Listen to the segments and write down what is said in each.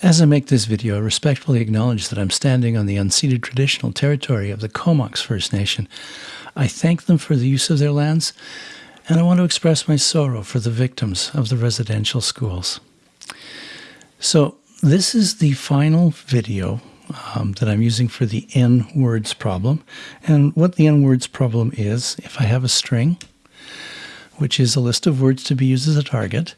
As I make this video, I respectfully acknowledge that I'm standing on the unceded traditional territory of the Comox First Nation. I thank them for the use of their lands, and I want to express my sorrow for the victims of the residential schools. So, this is the final video um, that I'm using for the N words problem. And what the N words problem is, if I have a string, which is a list of words to be used as a target,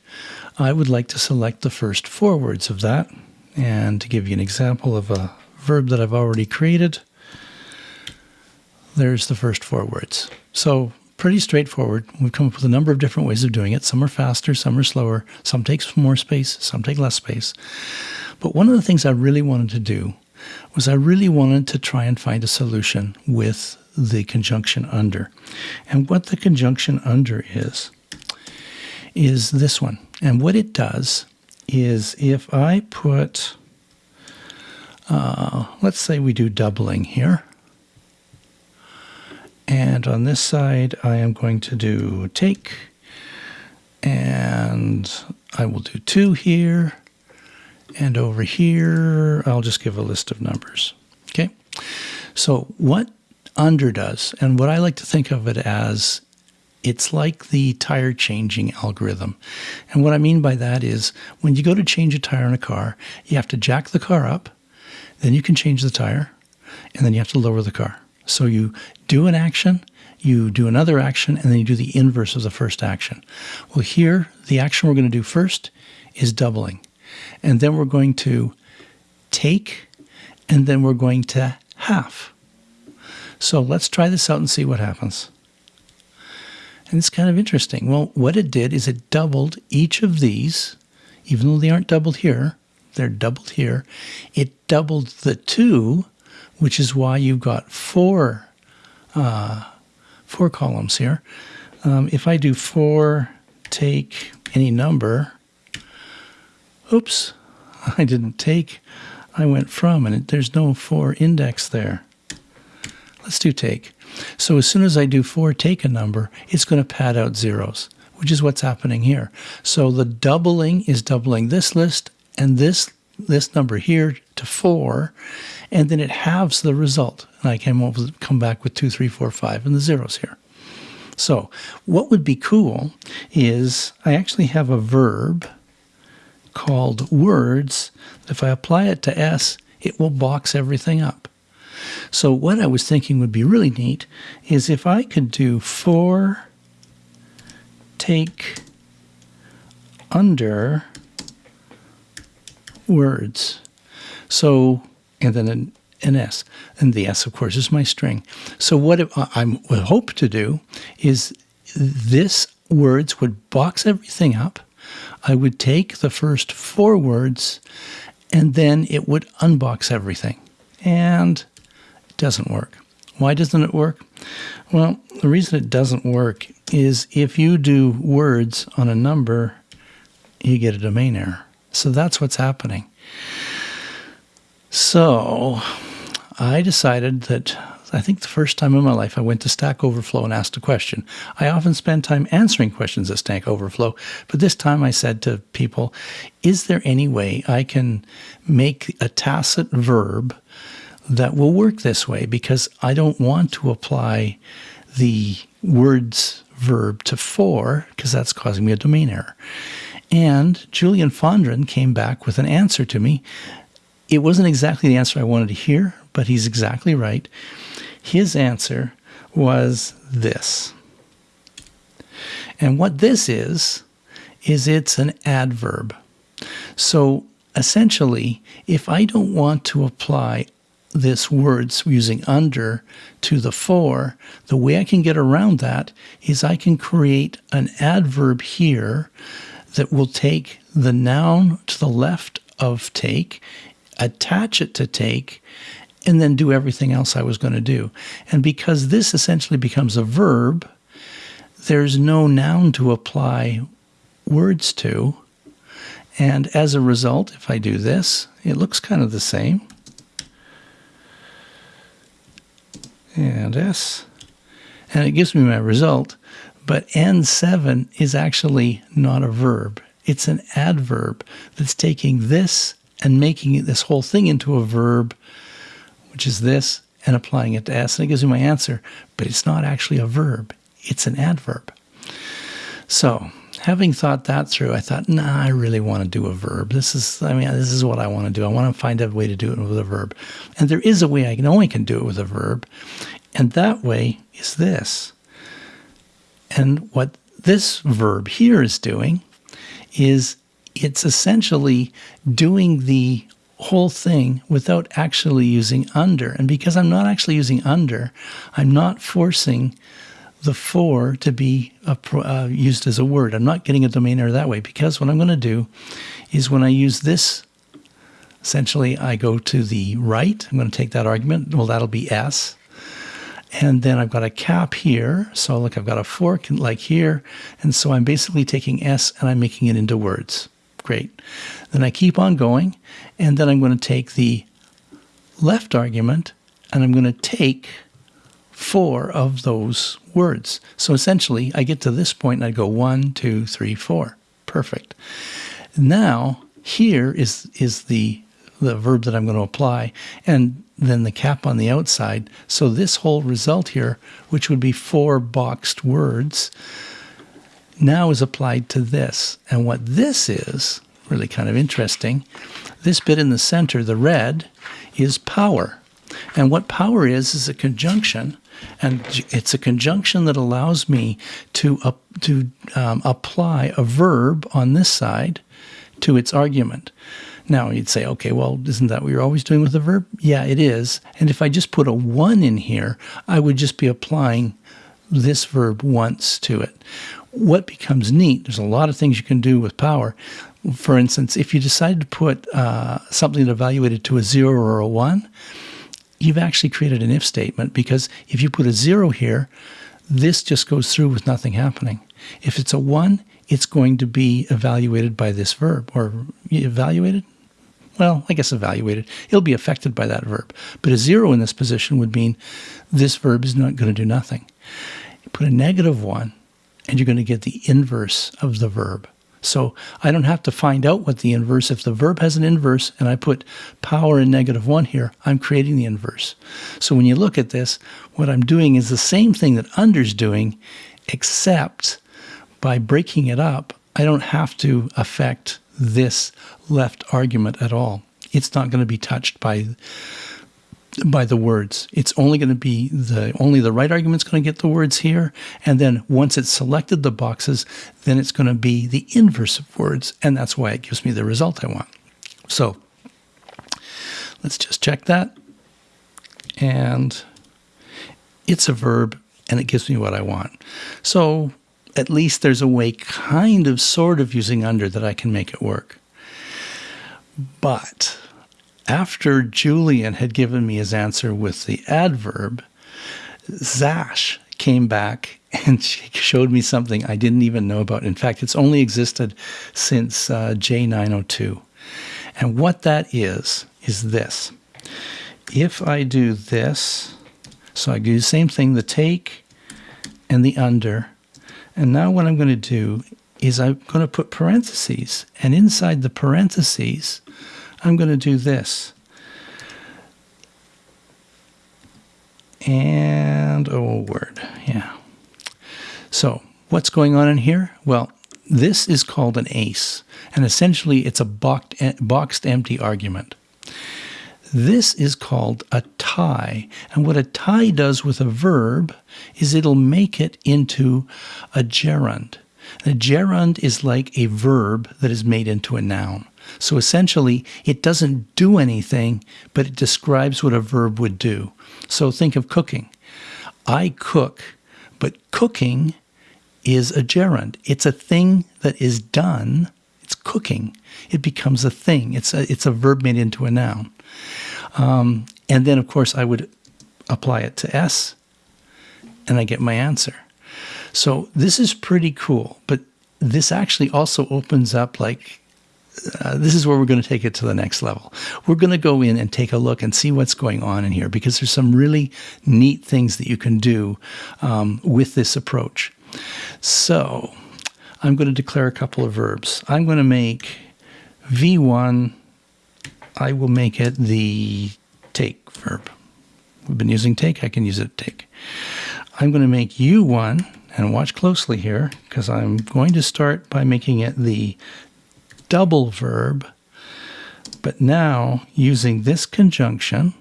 I would like to select the first four words of that and to give you an example of a verb that I've already created, there's the first four words. So pretty straightforward. We've come up with a number of different ways of doing it. Some are faster, some are slower, some take more space, some take less space. But one of the things I really wanted to do was I really wanted to try and find a solution with the conjunction under. And what the conjunction under is, is this one. And what it does is if I put, uh, let's say we do doubling here. And on this side, I am going to do take, and I will do two here. And over here, I'll just give a list of numbers. Okay. So what under does, and what I like to think of it as it's like the tire changing algorithm. And what I mean by that is when you go to change a tire in a car, you have to jack the car up, then you can change the tire, and then you have to lower the car. So you do an action, you do another action, and then you do the inverse of the first action. Well, here, the action we're going to do first is doubling. And then we're going to take, and then we're going to half. So let's try this out and see what happens. And it's kind of interesting. Well, what it did is it doubled each of these, even though they aren't doubled here, they're doubled here. It doubled the two, which is why you've got four, uh, four columns here. Um, if I do four, take any number, oops, I didn't take, I went from, and it, there's no four index there. Let's do take. So as soon as I do 4 take a number, it's going to pad out zeros, which is what's happening here. So the doubling is doubling this list and this this number here to 4, and then it halves the result. And I can come back with 2, 3, 4, 5, and the zeros here. So what would be cool is I actually have a verb called words. If I apply it to S, it will box everything up. So what I was thinking would be really neat is if I could do four take under words. So, and then an, an S. And the S, of course, is my string. So what I would hope to do is this words would box everything up. I would take the first four words and then it would unbox everything. And doesn't work. Why doesn't it work? Well, the reason it doesn't work is if you do words on a number, you get a domain error. So that's what's happening. So I decided that I think the first time in my life I went to Stack Overflow and asked a question. I often spend time answering questions at Stack Overflow, but this time I said to people, is there any way I can make a tacit verb that will work this way because I don't want to apply the words verb to for because that's causing me a domain error. And Julian Fondren came back with an answer to me. It wasn't exactly the answer I wanted to hear, but he's exactly right. His answer was this. And what this is, is it's an adverb. So essentially, if I don't want to apply this words using under to the four, the way I can get around that is I can create an adverb here that will take the noun to the left of take, attach it to take, and then do everything else I was going to do. And because this essentially becomes a verb, there's no noun to apply words to. And as a result, if I do this, it looks kind of the same. And S, and it gives me my result. But N7 is actually not a verb. It's an adverb that's taking this and making this whole thing into a verb, which is this, and applying it to S. And it gives me my answer, but it's not actually a verb, it's an adverb. So, having thought that through, I thought, nah, I really want to do a verb. This is, I mean, this is what I want to do. I want to find a way to do it with a verb. And there is a way I can only can do it with a verb. And that way is this. And what this verb here is doing is it's essentially doing the whole thing without actually using under. And because I'm not actually using under, I'm not forcing the four to be a, uh, used as a word. I'm not getting a domain error that way because what I'm going to do is when I use this, essentially I go to the right. I'm going to take that argument. Well, that'll be S. And then I've got a cap here. So look, I've got a fork like here. And so I'm basically taking S and I'm making it into words. Great. Then I keep on going. And then I'm going to take the left argument and I'm going to take four of those words. So essentially, I get to this point and I go one, two, three, four. Perfect. Now, here is, is the, the verb that I'm going to apply. And then the cap on the outside. So this whole result here, which would be four boxed words, now is applied to this. And what this is, really kind of interesting, this bit in the center, the red, is power. And what power is, is a conjunction. And it's a conjunction that allows me to, uh, to um, apply a verb on this side to its argument. Now you'd say, okay, well, isn't that what you're always doing with a verb? Yeah, it is. And if I just put a one in here, I would just be applying this verb once to it. What becomes neat, there's a lot of things you can do with power. For instance, if you decided to put uh, something that evaluated to a zero or a one, you've actually created an if statement because if you put a zero here, this just goes through with nothing happening. If it's a one, it's going to be evaluated by this verb or evaluated well, I guess evaluated. It'll be affected by that verb. But a zero in this position would mean this verb is not going to do nothing. You put a negative one, and you're going to get the inverse of the verb. So I don't have to find out what the inverse, if the verb has an inverse and I put power in negative one here, I'm creating the inverse. So when you look at this, what I'm doing is the same thing that under's doing, except by breaking it up, I don't have to affect this left argument at all. It's not going to be touched by by the words. It's only going to be the only the right argument's going to get the words here, and then once it's selected the boxes, then it's going to be the inverse of words, and that's why it gives me the result I want. So let's just check that, and it's a verb, and it gives me what I want. So at least there's a way, kind of, sort of, using under that I can make it work. But after Julian had given me his answer with the adverb, Zash came back and she showed me something I didn't even know about. In fact, it's only existed since uh, J902. And what that is, is this. If I do this, so I do the same thing, the take and the under, and now what I'm going to do is I'm going to put parentheses. And inside the parentheses, I'm going to do this. And, oh, word, yeah. So what's going on in here? Well, this is called an ace. And essentially, it's a boxed, eh, boxed empty argument. This is called a tie. And what a tie does with a verb is it'll make it into a gerund. A gerund is like a verb that is made into a noun. So essentially, it doesn't do anything, but it describes what a verb would do. So think of cooking. I cook, but cooking is a gerund. It's a thing that is done. It's cooking. It becomes a thing. It's a, it's a verb made into a noun. Um, and then, of course, I would apply it to S, and I get my answer. So this is pretty cool, but this actually also opens up like uh, this is where we're going to take it to the next level. We're going to go in and take a look and see what's going on in here because there's some really neat things that you can do um, with this approach. So I'm going to declare a couple of verbs. I'm going to make V1 I will make it the take verb. We've been using take, I can use it take. I'm going to make U1, and watch closely here, because I'm going to start by making it the double verb, but now using this conjunction,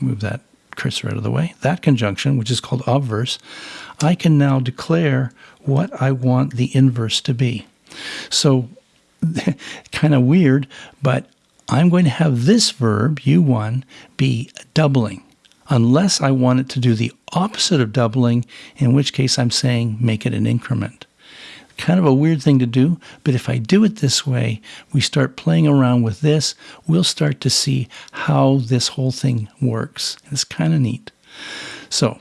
move that cursor out of the way, that conjunction, which is called obverse, I can now declare what I want the inverse to be. So, kind of weird, but I'm going to have this verb, U1, be doubling, unless I want it to do the opposite of doubling, in which case I'm saying make it an increment. Kind of a weird thing to do, but if I do it this way, we start playing around with this, we'll start to see how this whole thing works. It's kind of neat. So,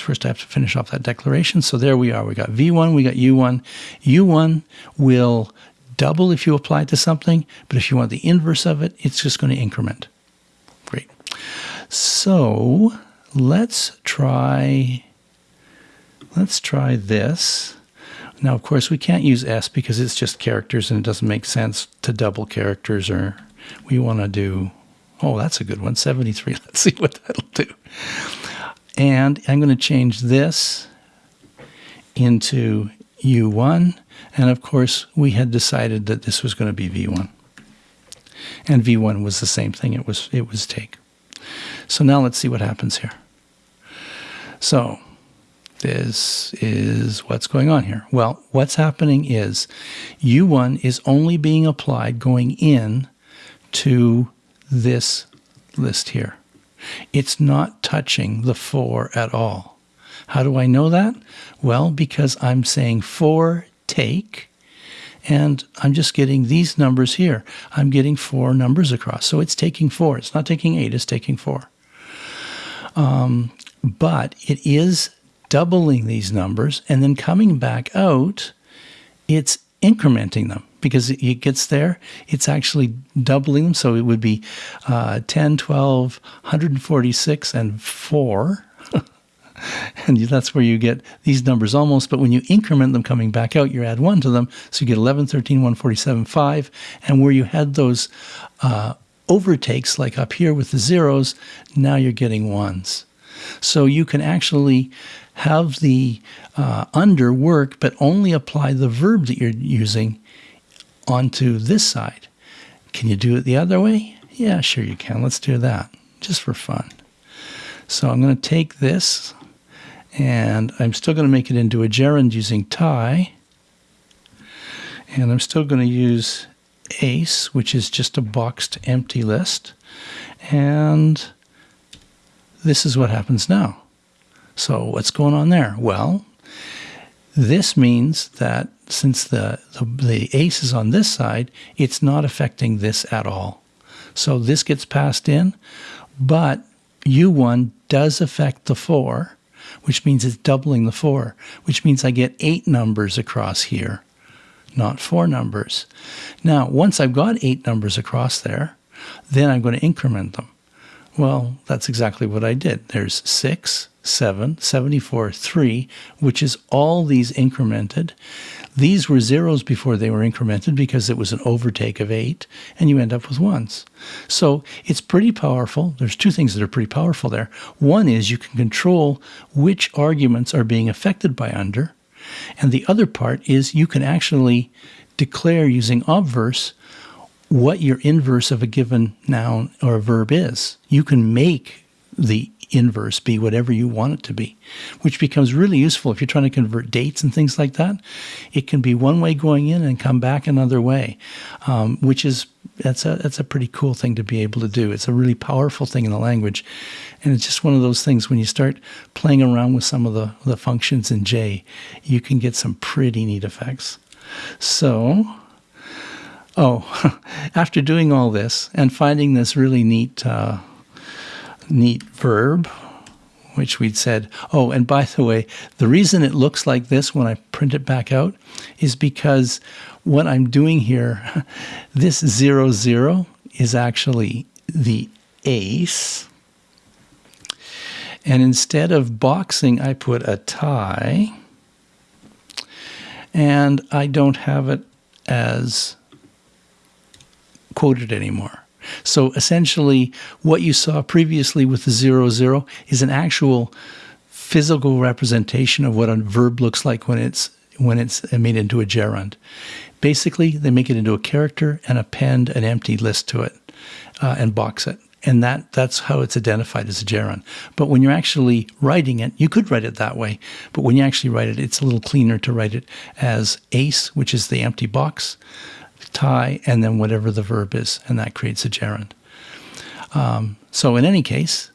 first I have to finish off that declaration. So there we are. We got V1, we got U1. U1 will double if you apply it to something, but if you want the inverse of it, it's just going to increment. Great. So let's try, let's try this. Now, of course, we can't use S because it's just characters and it doesn't make sense to double characters or we want to do, oh, that's a good one, 73. Let's see what that'll do. And I'm going to change this into U1. And of course, we had decided that this was going to be V1. And V1 was the same thing. It was, it was take. So now let's see what happens here. So this is what's going on here. Well, what's happening is U1 is only being applied going in to this list here. It's not touching the 4 at all. How do I know that? Well, because I'm saying 4 take, and I'm just getting these numbers here. I'm getting four numbers across. So it's taking four. It's not taking eight, it's taking four. Um, but it is doubling these numbers and then coming back out, it's incrementing them because it gets there, it's actually doubling them. So it would be uh, 10, 12, 146, and 4. and that's where you get these numbers almost. But when you increment them coming back out, you add 1 to them. So you get 11, 13, 147, 5. And where you had those uh, overtakes, like up here with the zeros, now you're getting ones. So you can actually have the uh, under work, but only apply the verb that you're using onto this side. Can you do it the other way? Yeah, sure you can. Let's do that just for fun. So I'm going to take this and I'm still going to make it into a gerund using tie. And I'm still going to use ace, which is just a boxed empty list. And this is what happens now. So what's going on there? Well, this means that since the, the, the, ace is on this side, it's not affecting this at all. So this gets passed in, but U1 does affect the 4, which means it's doubling the 4, which means I get 8 numbers across here, not 4 numbers. Now, once I've got 8 numbers across there, then I'm going to increment them. Well, that's exactly what I did. There's 6, 7, 74, 3, which is all these incremented. These were zeros before they were incremented because it was an overtake of 8, and you end up with ones. So it's pretty powerful. There's two things that are pretty powerful there. One is you can control which arguments are being affected by under, and the other part is you can actually declare using obverse what your inverse of a given noun or verb is. You can make the inverse be whatever you want it to be, which becomes really useful if you're trying to convert dates and things like that. It can be one way going in and come back another way, um, which is that's a that's a pretty cool thing to be able to do. It's a really powerful thing in the language, and it's just one of those things when you start playing around with some of the the functions in J, you can get some pretty neat effects. So. Oh, after doing all this and finding this really neat uh, neat verb, which we'd said, oh, and by the way, the reason it looks like this when I print it back out is because what I'm doing here, this zero zero is actually the ace. And instead of boxing, I put a tie. And I don't have it as quote it anymore. So essentially, what you saw previously with the zero zero is an actual physical representation of what a verb looks like when it's when it's made into a gerund. Basically, they make it into a character and append an empty list to it uh, and box it. And that, that's how it's identified as a gerund. But when you're actually writing it, you could write it that way. But when you actually write it, it's a little cleaner to write it as ace, which is the empty box, tie, and then whatever the verb is. And that creates a gerund. Um, so in any case,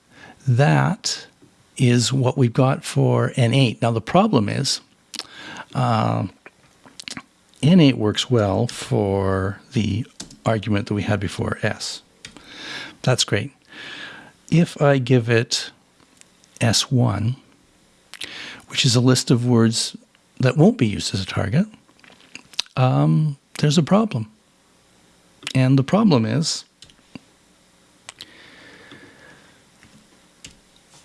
that is what we've got for N8. Now the problem is uh, N8 works well for the argument that we had before S. That's great. If I give it S1, which is a list of words that won't be used as a target, um, there's a problem. And the problem is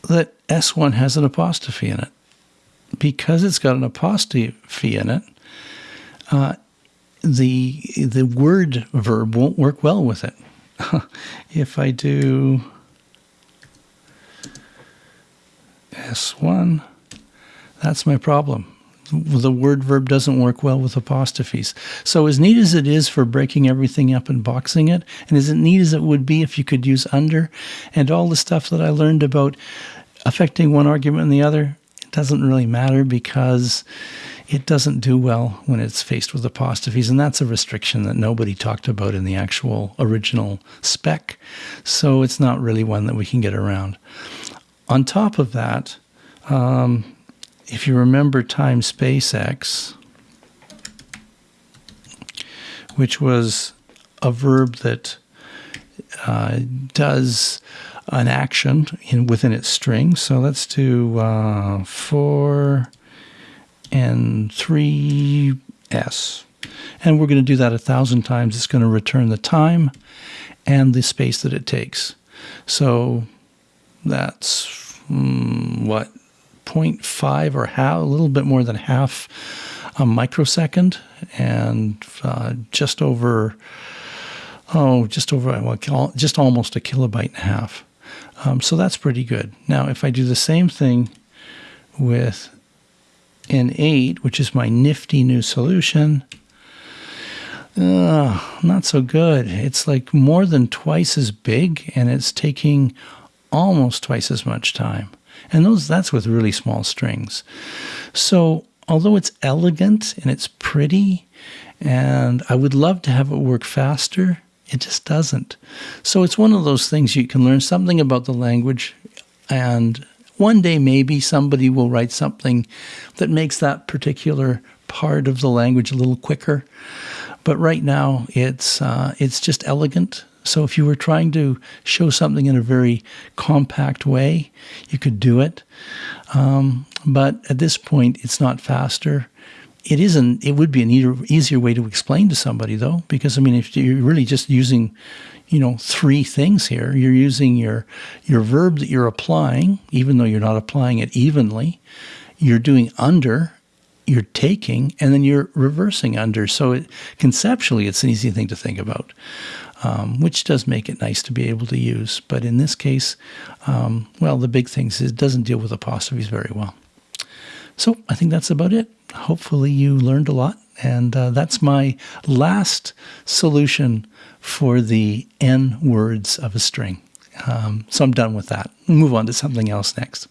that S1 has an apostrophe in it. Because it's got an apostrophe in it, uh, the the word verb won't work well with it. if I do S1, that's my problem. The word verb doesn't work well with apostrophes. So as neat as it is for breaking everything up and boxing it, and as neat as it would be if you could use under, and all the stuff that I learned about affecting one argument and the other, it doesn't really matter because it doesn't do well when it's faced with apostrophes, and that's a restriction that nobody talked about in the actual original spec, so it's not really one that we can get around. On top of that, um, if you remember time space x, which was a verb that uh, does an action in, within its string. So let's do uh, 4 and 3s. And we're going to do that a thousand times. It's going to return the time and the space that it takes. So that's mm, what 0.5 or half, a little bit more than half a microsecond, and uh, just over oh, just over well, just almost a kilobyte and a half. Um, so that's pretty good. Now, if I do the same thing with N8, which is my nifty new solution, uh, not so good. It's like more than twice as big, and it's taking almost twice as much time. And those that's with really small strings. So although it's elegant and it's pretty, and I would love to have it work faster, it just doesn't. So it's one of those things you can learn something about the language and one day maybe somebody will write something that makes that particular part of the language a little quicker. But right now it's uh, it's just elegant. So if you were trying to show something in a very compact way, you could do it. Um, but at this point, it's not faster. It isn't it would be an easier way to explain to somebody though because i mean if you're really just using you know three things here you're using your your verb that you're applying even though you're not applying it evenly you're doing under you're taking and then you're reversing under. So it, conceptually it's an easy thing to think about um, which does make it nice to be able to use but in this case um, well the big thing is it doesn't deal with apostrophes very well so i think that's about it hopefully you learned a lot. And uh, that's my last solution for the n words of a string. Um, so I'm done with that. Move on to something else next.